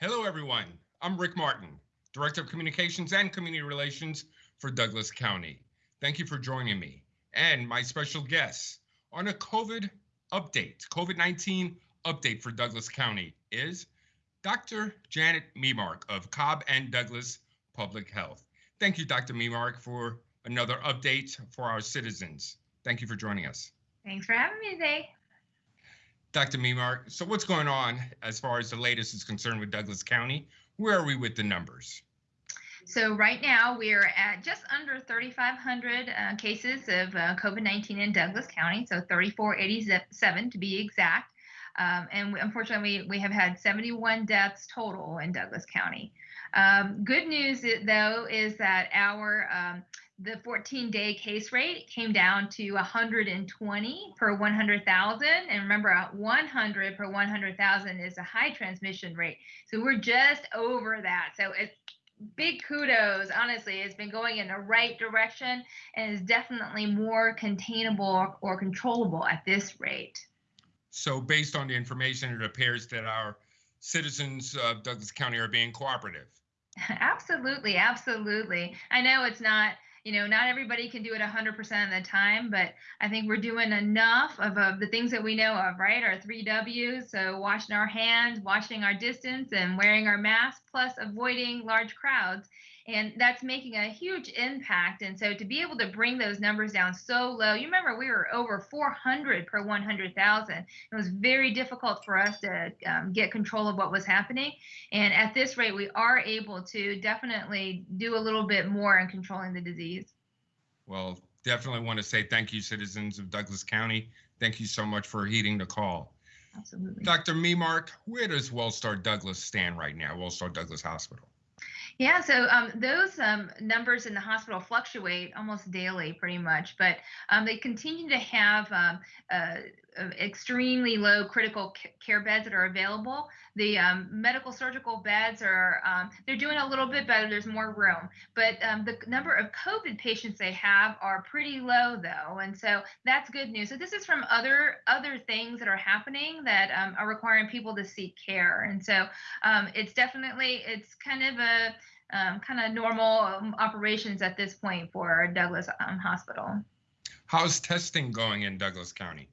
Hello, everyone. I'm Rick Martin, Director of Communications and Community Relations for Douglas County. Thank you for joining me and my special guest on a COVID update, COVID 19 update for Douglas County is Dr. Janet Memark of Cobb and Douglas Public Health. Thank you, Dr. Memark, for another update for our citizens. Thank you for joining us. Thanks for having me today. Dr. Memark, so what's going on as far as the latest is concerned with Douglas County? Where are we with the numbers? So right now we're at just under 3,500 uh, cases of uh, COVID-19 in Douglas County, so 3487 to be exact. Um, and we, unfortunately, we, we have had 71 deaths total in Douglas County. Um, good news, though, is that our um, the 14 day case rate came down to 120 per 100,000. And remember, 100 per 100,000 is a high transmission rate. So we're just over that. So it's big kudos. Honestly, it's been going in the right direction and is definitely more containable or controllable at this rate. So, based on the information, it appears that our citizens of Douglas County are being cooperative. Absolutely, absolutely. I know it's not you know, not everybody can do it 100% of the time, but I think we're doing enough of, of the things that we know of, right? Our three W's. So, washing our hands, washing our distance, and wearing our mask, plus avoiding large crowds and that's making a huge impact. And so to be able to bring those numbers down so low, you remember we were over 400 per 100,000. It was very difficult for us to um, get control of what was happening. And at this rate, we are able to definitely do a little bit more in controlling the disease. Well, definitely want to say thank you, citizens of Douglas County. Thank you so much for heeding the call. Absolutely. Dr. Memark, where does Wellstar Douglas stand right now, Wellstar Douglas Hospital? Yeah, so um, those um, numbers in the hospital fluctuate almost daily, pretty much, but um, they continue to have um, uh, extremely low critical care beds that are available. The um, medical surgical beds are um, they're doing a little bit better. There's more room, but the number of COVID patients they have are pretty low though, and so that's good news. So this is from other other things that are happening that are requiring people to seek care, and so it's definitely it's kind of a um, kind of normal um, operations at this point for Douglas um, Hospital. How's testing going in Douglas County?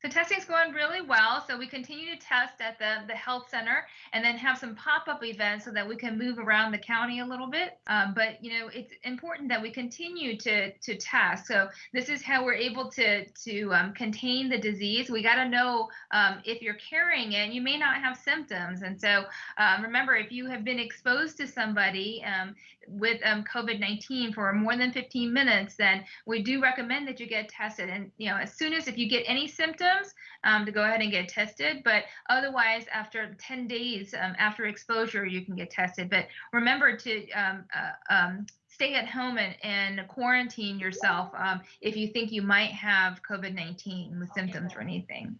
So testing's going really well. So we continue to test at the, the health center and then have some pop-up events so that we can move around the county a little bit. Um, but you know, it's important that we continue to to test. So this is how we're able to to um, contain the disease. We got to know um, if you're carrying it. You may not have symptoms, and so um, remember, if you have been exposed to somebody um, with um, COVID-19 for more than 15 minutes, then we do recommend that you get tested. And you know, as soon as if you get any symptoms symptoms um, to go ahead and get tested. But otherwise, after 10 days um, after exposure, you can get tested. But remember to um, uh, um, stay at home and, and quarantine yourself um, if you think you might have COVID 19 with symptoms or anything.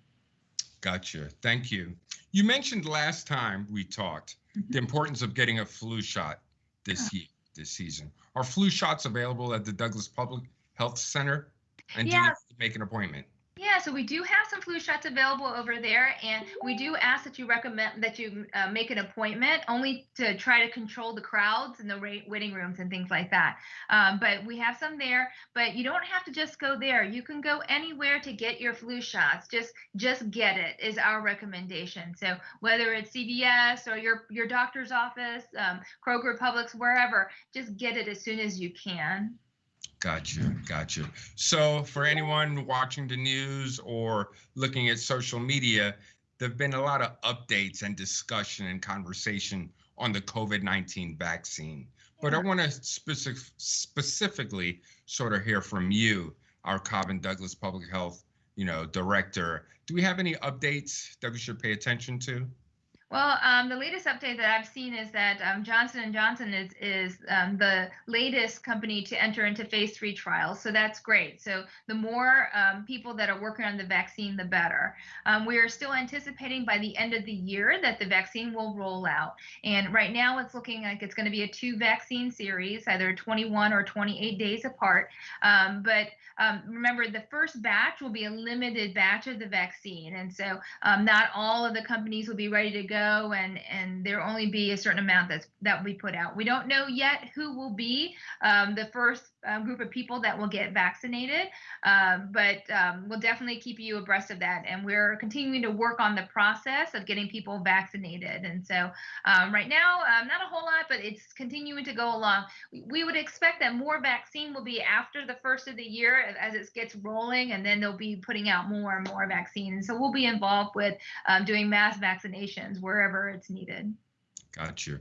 Gotcha. Thank you. You mentioned last time we talked mm-hmm. the importance of getting a flu shot this year, this season. Are flu shots available at the Douglas Public Health Center? And do you have to make an appointment? Yeah, so we do have some flu shots available over there, and we do ask that you recommend that you uh, make an appointment only to try to control the crowds and the waiting rooms and things like that. Um, but we have some there, but you don't have to just go there. You can go anywhere to get your flu shots. Just just get it is our recommendation. So whether it's CVS or your your doctor's office, um, Kroger, Publix, wherever, just get it as soon as you can. Gotcha, gotcha. So, for anyone watching the news or looking at social media, there have been a lot of updates and discussion and conversation on the COVID 19 vaccine. But I want to specific, specifically sort of hear from you, our Cobb and Douglas Public Health, you know, director. Do we have any updates that we should pay attention to? Well, um, the latest update that I've seen is that um, Johnson and Johnson is is um, the latest company to enter into phase three trials, so that's great. So the more um, people that are working on the vaccine, the better. Um, we are still anticipating by the end of the year that the vaccine will roll out, and right now it's looking like it's going to be a two vaccine series, either 21 or 28 days apart. Um, but remember, the first batch will be a limited batch of the vaccine, and so not all of the companies will be ready to go go and and there only be a certain amount that's that we put out. We don't know yet who will be um, the first um, group of people that will get vaccinated, um, but um, we'll definitely keep you abreast of that. And we're continuing to work on the process of getting people vaccinated. And so um, right now, um, not a whole lot, but it's continuing to go along. We, we would expect that more vaccine will be after the first of the year as it gets rolling, and then they'll be putting out more and more vaccine. And so we'll be involved with doing mass vaccinations wherever it's needed. Got you.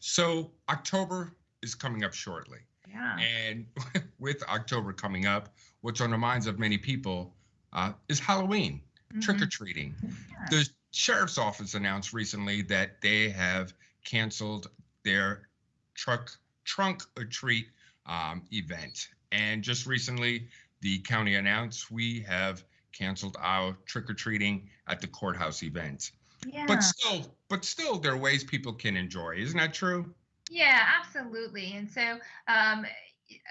So October is coming up shortly. Yeah. And with October coming up, what's on the minds of many people uh, is Halloween, Mhm. trick or treating. The sheriff's office announced recently that they have canceled their truck trunk or treat um, event. And just recently, the county announced we have canceled our trick or treating at the courthouse event. Yeah. But still, but still, there are ways people can enjoy. Isn't that true? Yeah, absolutely. And so um,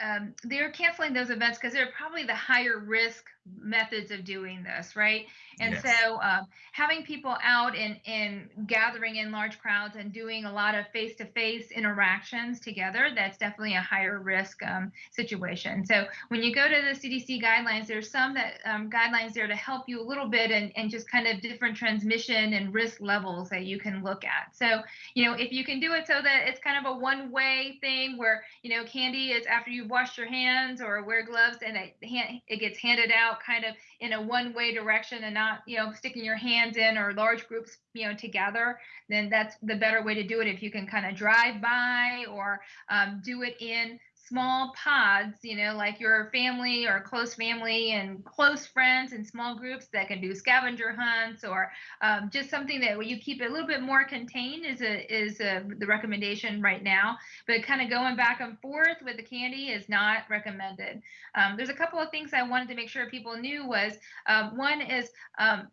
um, they're canceling those events because they're probably the higher risk methods of doing this, right? And Yes. so um, having people out and, and gathering in large crowds and doing a lot of face to face interactions together, that's definitely a higher risk um, situation. So when you go to the CDC guidelines, there's some that um, guidelines there to help you a little bit and, and just kind of different transmission and risk levels that you can look at. So you know, if you can do it so that it's kind of a one way thing where, you know, candy is after you've washed your hands or wear gloves and it, hand, it gets handed out kind of in a one way direction and not, you know, sticking your hands in or large groups, you know, together, then that's the better way to do it. If you can kind of drive by or um, do it in small pods, you know, like your family or close family and close friends and small groups that can do scavenger hunts or um, just something that you keep a little bit more contained is a is a, the recommendation right now. But kind of going back and forth with the candy is not recommended. Um, there's a couple of things I wanted to make sure people knew was um, one is um,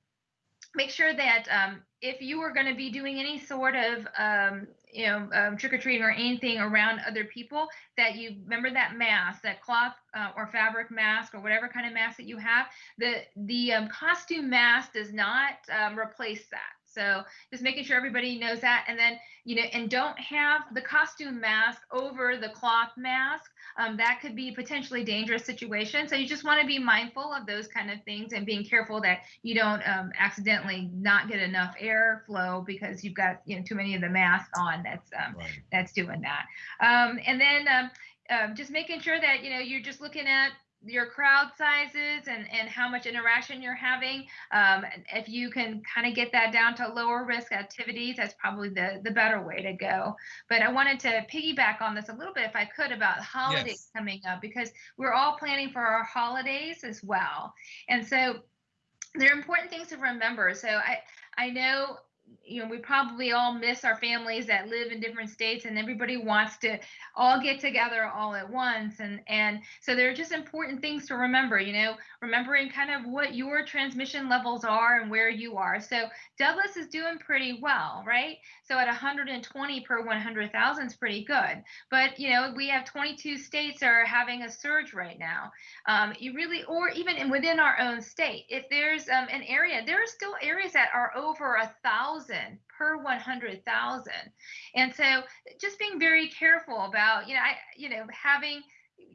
make sure that um, if you were going to be doing any sort of um, you know um, trick or treating or anything around other people, that you remember that mask, that cloth uh, or fabric mask or whatever kind of mask that you have. The the um, costume mask does not um, replace that. So just making sure everybody knows that, and then you know, and don't have the costume mask over the cloth mask. Um, that could be a potentially dangerous situation. So you just want to be mindful of those kind of things and being careful that you don't um, accidentally not get enough airflow because you've got you know too many of the masks on. That's um, Right. that's doing that. Um, and then um, um, just making sure that you know you're just looking at your crowd sizes and and how much interaction you're having. Um, if you can kind of get that down to lower risk activities, that's probably the the better way to go. But I wanted to piggyback on this a little bit, if I could, about holidays Yes. coming up because we're all planning for our holidays as well. And so there are important things to remember. So I I know you know we probably all miss our families that live in different states and everybody wants to all get together all at once. And and so there are just important things to remember you know remembering kind of what your transmission levels are and where you are. So douglas is doing pretty well right? So at 120 per 100000 is pretty good. But you know we have 22 states are having a surge right now. Um, you really or even within our own state if there's um, an area there are still areas that are over a thousand per 100000 and so just being very careful about you know i you know having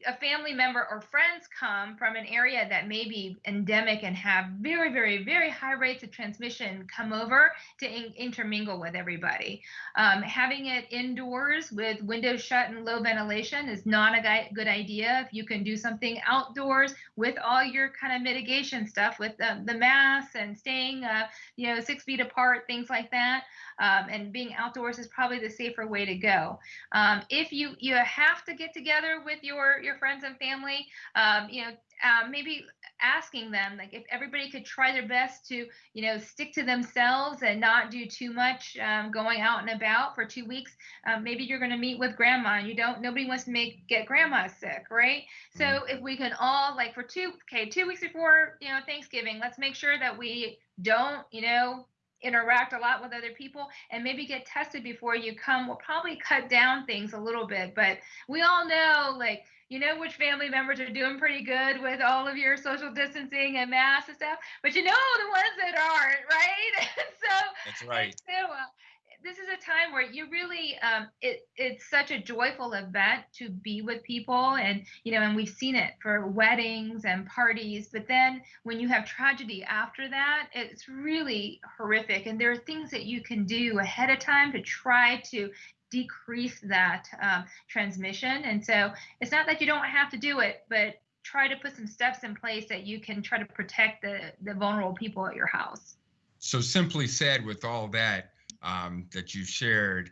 a family member or friends come from an area that may be endemic and have very very very high rates of transmission come over to in- intermingle with everybody. Um, having it indoors with windows shut and low ventilation is not a gui- good idea. If you can do something outdoors with all your kind of mitigation stuff with the masks and staying uh, you know six feet apart things like that um, and being outdoors is probably the safer way to go. Um, if you you have to get together with your your friends and family um, you know um, maybe asking them like if everybody could try their best to you know stick to themselves and not do too much um, going out and about for two weeks um, maybe you're going to meet with grandma and you don't nobody wants to make get grandma sick right? So if we can all like for two okay two weeks before you know thanksgiving let's make sure that we don't you know interact a lot with other people and maybe get tested before you come will probably cut down things a little bit. But we all know, like, you know which family members are doing pretty good with all of your social distancing and masks and stuff, but you know the ones that aren't, right? so That's right. So, this is a time where you really um, it, it's such a joyful event to be with people and you know and we've seen it for weddings and parties but then when you have tragedy after that it's really horrific. And there are things that you can do ahead of time to try to decrease that um, transmission. And so it's not that you don't have to do it but try to put some steps in place that you can try to protect the the vulnerable people at your house. So simply said, with all that um, that you shared,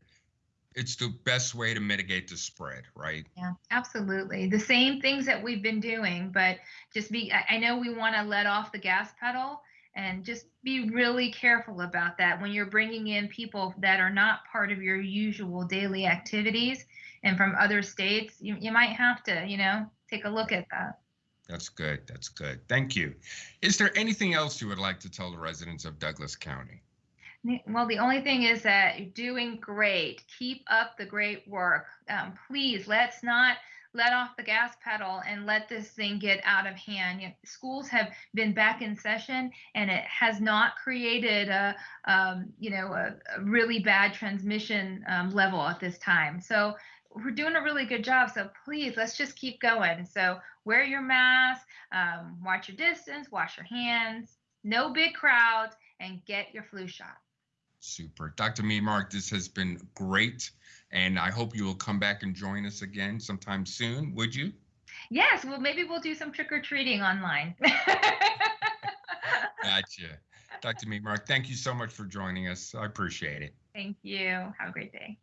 it's the best way to mitigate the spread, right? Yeah, absolutely. The same things that we've been doing, but just be, I, know we want to let off the gas pedal and just be really careful about that when you're bringing in people that are not part of your usual daily activities and from other states. You, you might have to, you know, take a look at that. That's good. That's good. Thank you. Is there anything else you would like to tell the residents of Douglas County? Well, the only thing is that you're doing great. Keep up the great work. Um, please, let's not let off the gas pedal and let this thing get out of hand. You know, schools have been back in session, and it has not created a, um, you know, a, a, really bad transmission um, level at this time. So we're doing a really good job. So please, let's just keep going. So wear your mask, um, watch your distance, wash your hands, no big crowds, and get your flu shot. Super. Dr. Memark, this has been great. And I hope you will come back and join us again sometime soon. Would you? Yes. Well, maybe we'll do some trick or treating online. gotcha. Dr. Memark, thank you so much for joining us. I appreciate it. Thank you. Have a great day.